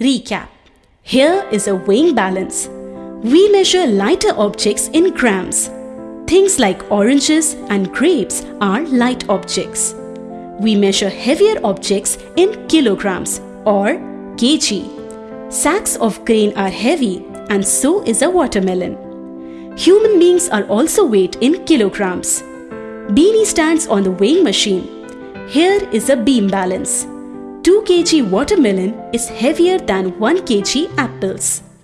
Recap Here is a weighing balance. We measure lighter objects in grams. Things like oranges and grapes are light objects. We measure heavier objects in kilograms or kg. Sacks of grain are heavy and so is a watermelon. Human beings are also weighed in kilograms. Beanie stands on the weighing machine. Here is a beam balance. 2 kg watermelon is heavier than 1 kg apples.